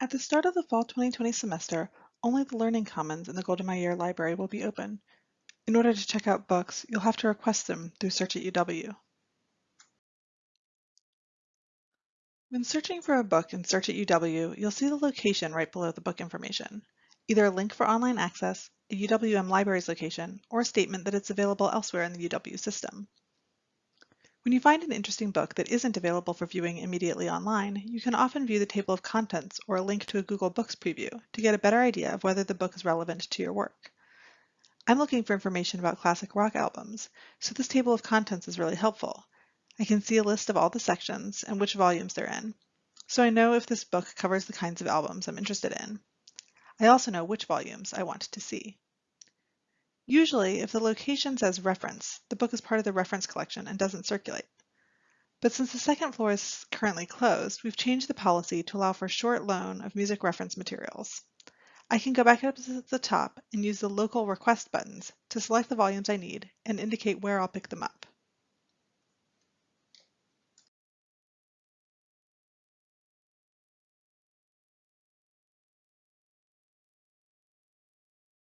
At the start of the fall 2020 semester, only the Learning Commons in the Golda Meir library will be open. In order to check out books, you'll have to request them through Search at UW. When searching for a book in Search at UW, you'll see the location right below the book information, either a link for online access, a UWM library's location, or a statement that it's available elsewhere in the UW system. When you find an interesting book that isn't available for viewing immediately online, you can often view the table of contents or a link to a Google Books preview to get a better idea of whether the book is relevant to your work. I'm looking for information about classic rock albums, so this table of contents is really helpful. I can see a list of all the sections and which volumes they're in, so I know if this book covers the kinds of albums I'm interested in. I also know which volumes I want to see. Usually, if the location says reference, the book is part of the reference collection and doesn't circulate. But since the second floor is currently closed, we've changed the policy to allow for short loan of music reference materials. I can go back up to the top and use the local request buttons to select the volumes I need and indicate where I'll pick them up.